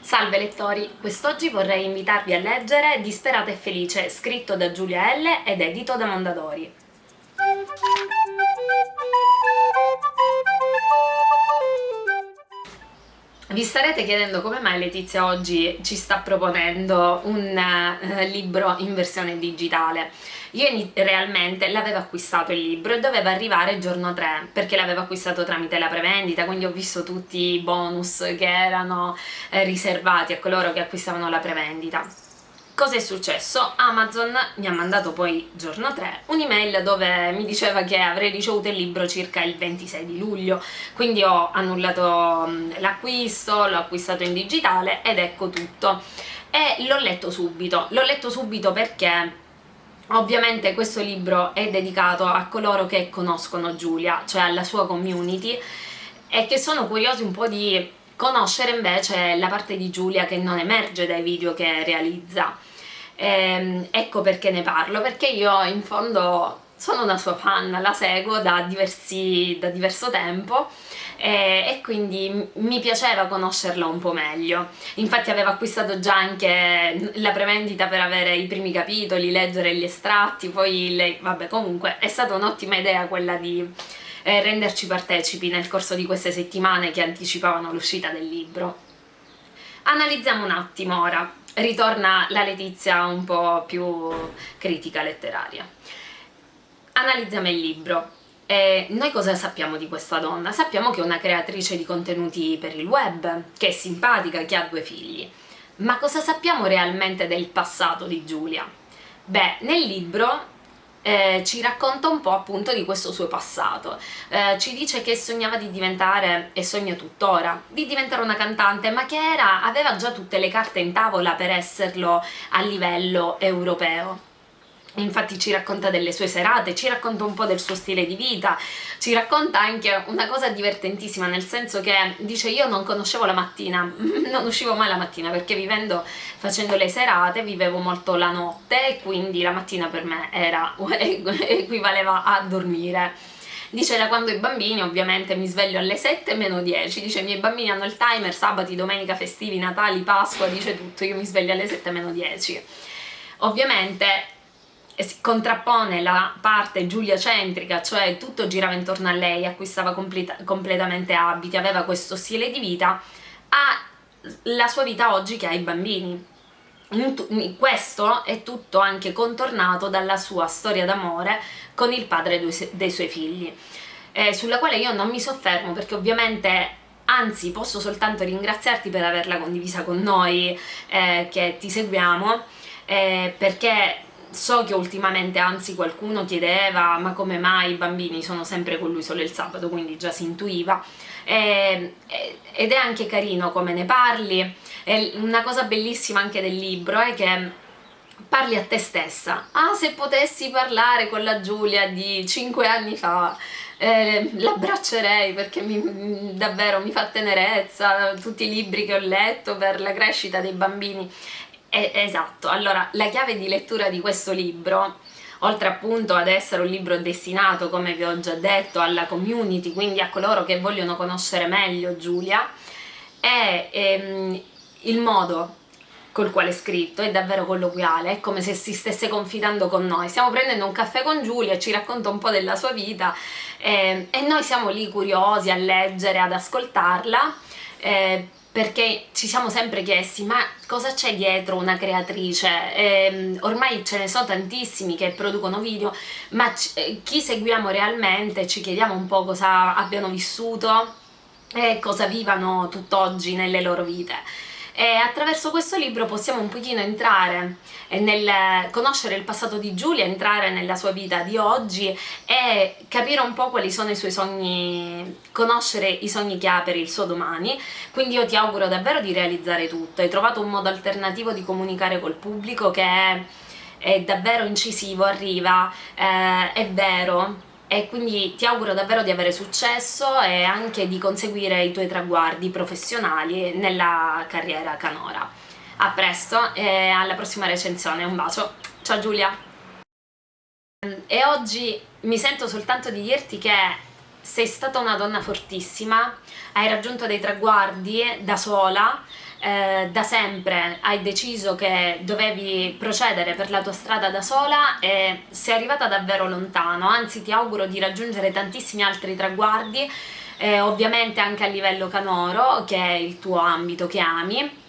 Salve lettori, quest'oggi vorrei invitarvi a leggere Disperata e felice, scritto da Giulia L. ed edito da Mondadori. Vi starete chiedendo come mai Letizia oggi ci sta proponendo un uh, libro in versione digitale. Io realmente l'avevo acquistato il libro e doveva arrivare il giorno 3 perché l'avevo acquistato tramite la prevendita, quindi ho visto tutti i bonus che erano eh, riservati a coloro che acquistavano la prevendita. Cosa è successo? Amazon mi ha mandato poi giorno 3 un'email dove mi diceva che avrei ricevuto il libro circa il 26 di luglio, quindi ho annullato mm, l'acquisto, l'ho acquistato in digitale ed ecco tutto. E l'ho letto subito, l'ho letto subito perché Ovviamente questo libro è dedicato a coloro che conoscono Giulia, cioè alla sua community, e che sono curiosi un po' di conoscere invece la parte di Giulia che non emerge dai video che realizza. Ehm, ecco perché ne parlo, perché io in fondo sono una sua fan, la seguo da, diversi, da diverso tempo e, e, quindi mi piaceva conoscerla un po' meglio. Infatti avevo acquistato già anche la prevendita per avere i primi capitoli, leggere gli estratti, poi lei, vabbè comunque è stata un'ottima idea quella di eh, renderci partecipi nel corso di queste settimane che anticipavano l'uscita del libro. Analizziamo un attimo ora, ritorna la Letizia un po' più critica letteraria. Analizziamo il libro. E noi cosa sappiamo di questa donna? Sappiamo che è una creatrice di contenuti per il web, che è simpatica, che ha due figli. Ma cosa sappiamo realmente del passato di Giulia? Beh, nel libro eh, ci racconta un po' appunto di questo suo passato. Eh, ci dice che sognava di diventare, e sogna tuttora, di diventare una cantante, ma che era, aveva già tutte le carte in tavola per esserlo a livello europeo infatti ci racconta delle sue serate, ci racconta un po' del suo stile di vita, ci racconta anche una cosa divertentissima nel senso che dice io non conoscevo la mattina, non uscivo mai la mattina perché vivendo, facendo le serate vivevo molto la notte e quindi la mattina per me era, equivaleva a dormire. Dice da quando i bambini ovviamente mi sveglio alle 7 meno 10 dice i miei bambini hanno il timer sabati, domenica, festivi, natali, pasqua dice tutto, io mi sveglio alle 7 meno 10 ovviamente si contrappone la parte giuliacentrica, cioè tutto girava intorno a lei, acquistava completa, completamente abiti, aveva questo stile di vita, alla sua vita oggi che ha i bambini. questo è tutto anche contornato dalla sua storia d'amore con il padre dei suoi figli, eh, sulla quale io non mi soffermo perché ovviamente anzi posso soltanto ringraziarti per averla condivisa con noi eh, che ti seguiamo eh, perché so che ultimamente anzi qualcuno chiedeva ma come mai i bambini sono sempre con lui solo il sabato, quindi già si intuiva, e, ed è anche carino come ne parli, e una cosa bellissima anche del libro è che parli a te stessa, ah se potessi parlare con la Giulia di 5 anni fa, eh, l'abbraccerei perché mi, davvero mi fa tenerezza, tutti i libri che ho letto per la crescita dei bambini eh, esatto, allora la chiave di lettura di questo libro oltre appunto ad essere un libro destinato, come vi ho già detto, alla community, quindi a coloro che vogliono conoscere meglio Giulia, è ehm, il modo col quale è scritto, è davvero colloquiale, è come se si stesse confidando con noi. Stiamo prendendo un caffè con Giulia, ci racconta un po' della sua vita eh, e noi siamo lì curiosi a leggere, ad ascoltarla, eh, perché ci siamo sempre chiesti ma cosa c'è dietro una creatrice? Eh, ormai ce ne sono tantissimi che producono video, ma eh, chi seguiamo realmente ci chiediamo un po' cosa abbiano vissuto e cosa vivano tutt'oggi nelle loro vite e attraverso questo libro possiamo un pochino entrare nel conoscere il passato di Giulia, entrare nella sua vita di oggi e capire un po' quali sono i suoi sogni, conoscere i sogni che ha per il suo domani, quindi io ti auguro davvero di realizzare tutto, hai trovato un modo alternativo di comunicare col pubblico che è, è davvero incisivo, arriva, eh, è vero, e quindi ti auguro davvero di avere successo e anche di conseguire i tuoi traguardi professionali nella carriera canora. A presto e alla prossima recensione, un bacio, ciao Giulia! E oggi mi sento soltanto di dirti che sei stata una donna fortissima, hai raggiunto dei traguardi da sola, eh, da sempre hai deciso che dovevi procedere per la tua strada da sola e sei arrivata davvero lontano, anzi ti auguro di raggiungere tantissimi altri traguardi, eh, ovviamente anche a livello canoro, che è il tuo ambito che ami,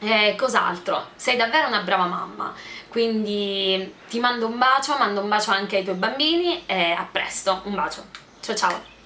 e cos'altro? Sei davvero una brava mamma, quindi ti mando un bacio, mando un bacio anche ai tuoi bambini e a presto, un bacio, ciao ciao!